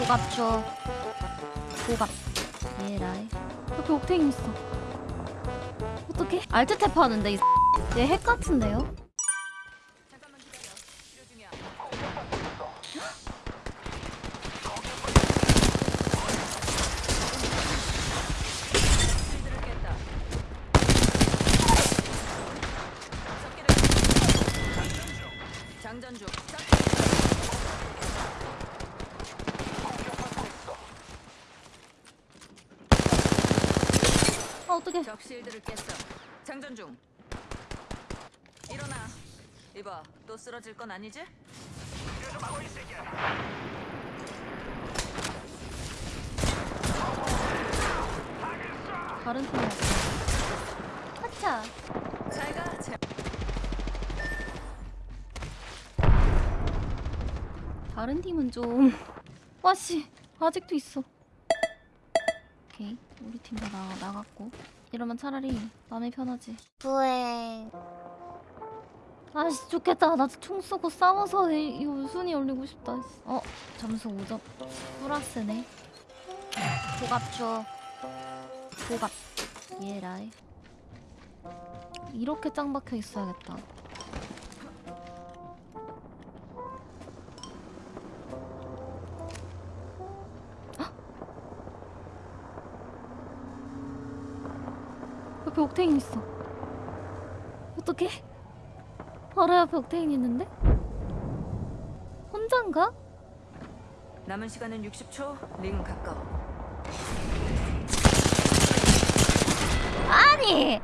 고갑죠. 고갑. 예라이. 옆에 옥테인 있어. 어떡해? 알트 탭 하는데 이 얘핵 같은데요? 장전 중. 아 어떡해? 적 실드를 깼어. 장전 중. 일어나. 이봐, 또 쓰러질 건 아니지? 다른 팀이었어. 하차. 잘가. 제... 다른 팀은 좀 와씨 아직도 있어. 오케이 우리 팀다 나갔고 이러면 차라리 마음이 편하지. 부행 아씨 좋겠다. 나 총 쏘고 싸워서 이, 이거 순위 올리고 싶다. 어 점수 5점. 플러스네. 고갑죠. 고갑. 예라이. 이렇게 짱 박혀 있어야겠다. 옆에 옥테인 있어. 어떡해? 바로 옆에 옥테인 있는데? 혼잔가? 남은 시간은 60초. 링 가까워. 아니!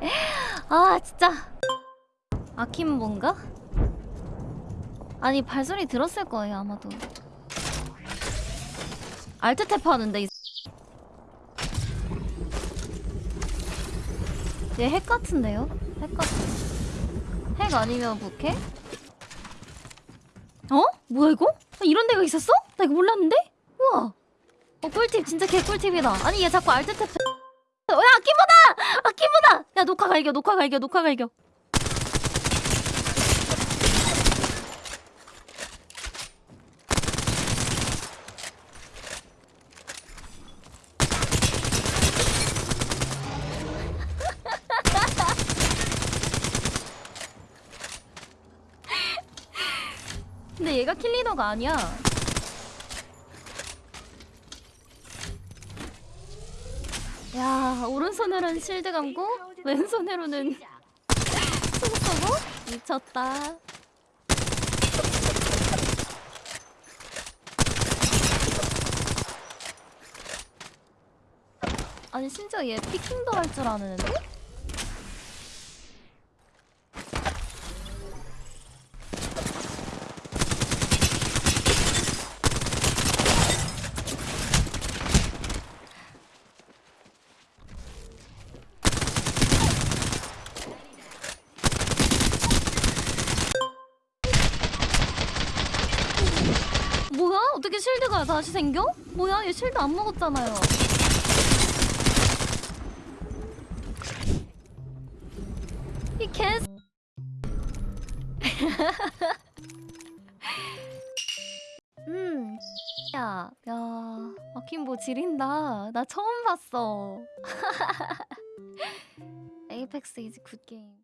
아 진짜 아킴본가? 아니 발소리 들었을 거예요 아마도 알트 탭 하는데 얘 핵 같은데요? 핵 같은 핵 아니면 부캐? 어? 뭐야 이거? 아, 이런 데가 있었어? 나 이거 몰랐는데? 우와 어 꿀팁 진짜 개 꿀팁이다 아니 얘 자꾸 알트 탭 야 아키보다! 아키보다! 야 녹화 갈겨 녹화 갈겨 녹화 갈겨 근데 얘가 킬리더가 아니야 야 오른손으로는 실드 감고 왼손으로는 총 쏘고 미쳤다 아니 심지어 얘 피킹도 할 줄 아는데? 뭐야? 어떻게 shield가 다시 생겨? 뭐야? 얘 shield 안 먹었잖아요. 이 개. 음. 야, 야, akimbo 지린다. 나 처음 봤어. Apex is good game.